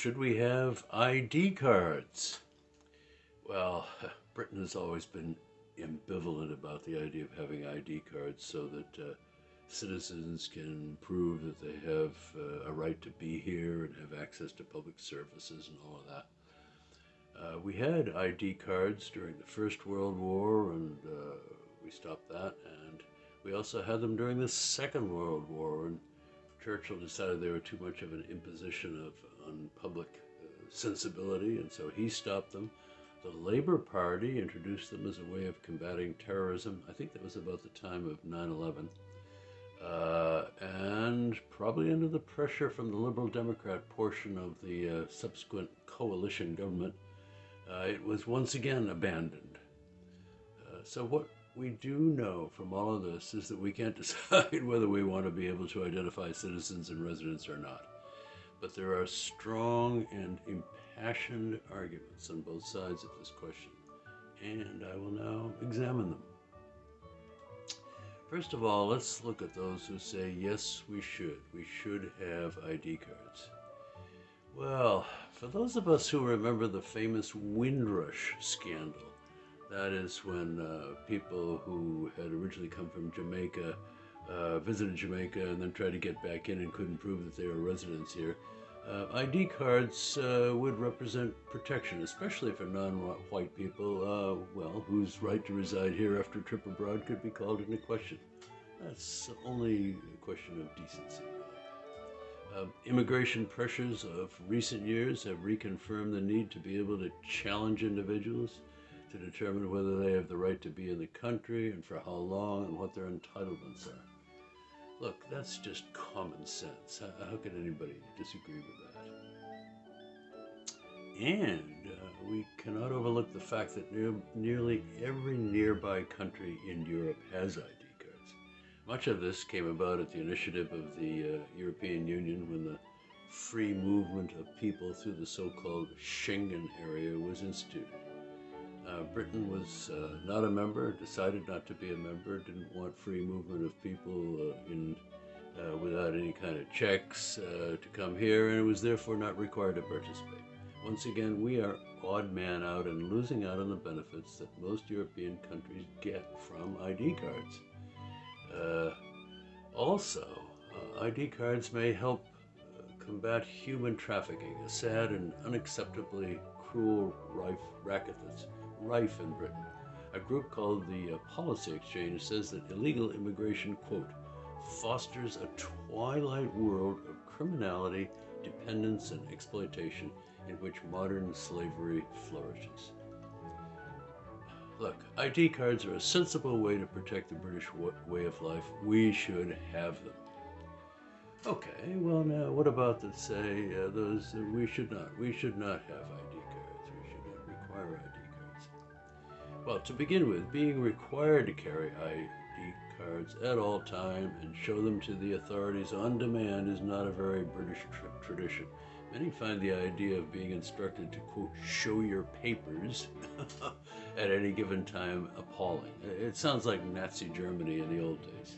should we have ID cards? Well, Britain has always been ambivalent about the idea of having ID cards so that uh, citizens can prove that they have uh, a right to be here and have access to public services and all of that. Uh, we had ID cards during the First World War and uh, we stopped that and we also had them during the Second World War and Churchill decided they were too much of an imposition of on public uh, sensibility and so he stopped them. The Labor Party introduced them as a way of combating terrorism. I think that was about the time of 9-11. Uh, and probably under the pressure from the Liberal Democrat portion of the uh, subsequent coalition government, uh, it was once again abandoned. Uh, so what we do know from all of this is that we can't decide whether we want to be able to identify citizens and residents or not. But there are strong and impassioned arguments on both sides of this question, and I will now examine them. First of all, let's look at those who say, yes, we should. We should have ID cards. Well, for those of us who remember the famous Windrush scandal, that is when uh, people who had originally come from Jamaica uh, visited Jamaica and then tried to get back in and couldn't prove that they were residents here, uh, ID cards uh, would represent protection, especially for non-white people, uh, well, whose right to reside here after a trip abroad could be called into question. That's only a question of decency. Uh, immigration pressures of recent years have reconfirmed the need to be able to challenge individuals to determine whether they have the right to be in the country and for how long and what their entitlements are. Look, that's just common sense. How, can anybody disagree with that? And uh, we cannot overlook the fact that near, nearly every nearby country in Europe has ID cards. Much of this came about at the initiative of the uh, European Union when the free movement of people through the so-called Schengen area was instituted. Uh, Britain was uh, not a member, decided not to be a member, didn't want free movement of people uh, in uh, without any kind of checks uh, to come here, and it was therefore not required to participate. Once again, we are odd man out and losing out on the benefits that most European countries get from ID cards. Uh, also, ID cards may help combat human trafficking, a sad and unacceptably cruel rife racket that's rife in Britain. A group called the uh, Policy Exchange says that illegal immigration, quote, fosters a twilight world of criminality, dependence, and exploitation in which modern slavery flourishes. Look, ID cards are a sensible way to protect the British way of life. We should have them. Okay, well now, what about the say uh, those uh, we should not? We should not have ID cards. We should not require ID well, to begin with, being required to carry ID cards at all time and show them to the authorities on demand is not a very British tra tradition. Many find the idea of being instructed to, quote, show your papers at any given time appalling. It sounds like Nazi Germany in the old days.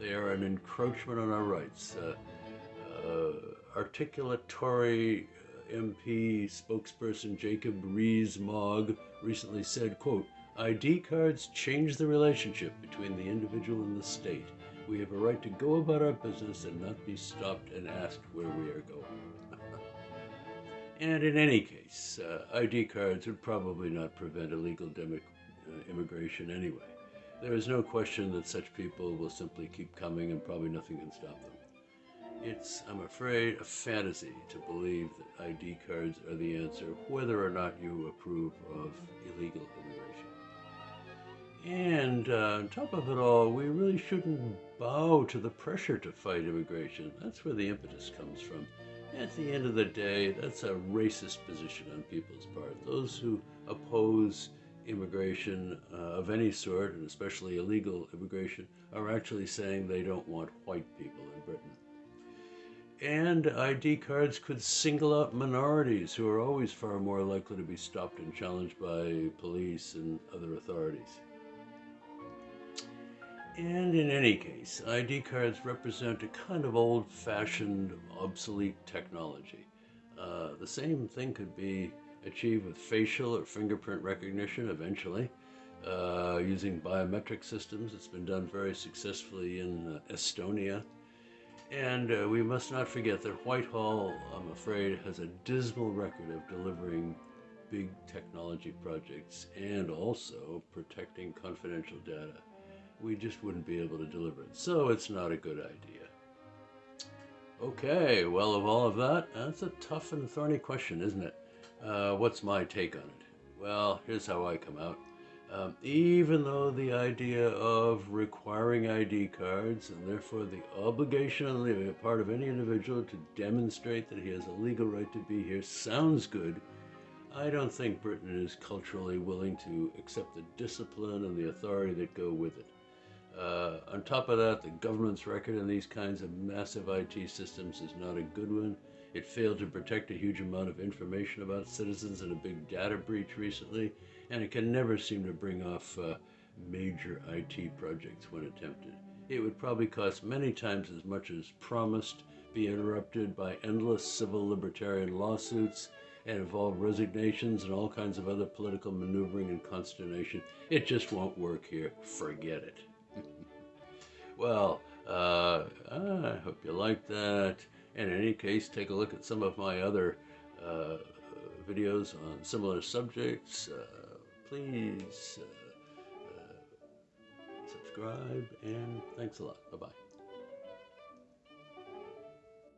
They are an encroachment on our rights. Uh, uh, articulatory MP spokesperson Jacob Rees-Mogg recently said, quote, ID cards change the relationship between the individual and the state. We have a right to go about our business and not be stopped and asked where we are going. and in any case, uh, ID cards would probably not prevent illegal uh, immigration anyway. There is no question that such people will simply keep coming and probably nothing can stop them. It's, I'm afraid, a fantasy to believe that ID cards are the answer, whether or not you approve of illegal immigration. And uh, on top of it all, we really shouldn't bow to the pressure to fight immigration. That's where the impetus comes from. At the end of the day, that's a racist position on people's part. Those who oppose immigration uh, of any sort, and especially illegal immigration, are actually saying they don't want white people in Britain. And ID cards could single out minorities who are always far more likely to be stopped and challenged by police and other authorities. And in any case, ID cards represent a kind of old-fashioned, obsolete technology. Uh, the same thing could be achieved with facial or fingerprint recognition eventually. Uh, using biometric systems. It's been done very successfully in uh, Estonia. And uh, we must not forget that Whitehall, I'm afraid, has a dismal record of delivering big technology projects and also protecting confidential data. We just wouldn't be able to deliver it. So it's not a good idea. Okay, well, of all of that, that's a tough and thorny question, isn't it? Uh, what's my take on it? Well, here's how I come out. Um, even though the idea of requiring ID cards and therefore the obligation on the part of any individual to demonstrate that he has a legal right to be here sounds good, I don't think Britain is culturally willing to accept the discipline and the authority that go with it. Uh, on top of that, the government's record in these kinds of massive IT systems is not a good one. It failed to protect a huge amount of information about citizens in a big data breach recently, and it can never seem to bring off uh, major IT projects when attempted. It would probably cost many times as much as promised, be interrupted by endless civil libertarian lawsuits, and involve resignations and all kinds of other political maneuvering and consternation. It just won't work here. Forget it. well, uh, I hope you liked that. And in any case, take a look at some of my other uh, videos on similar subjects. Uh, please uh, uh, subscribe and thanks a lot. Bye bye.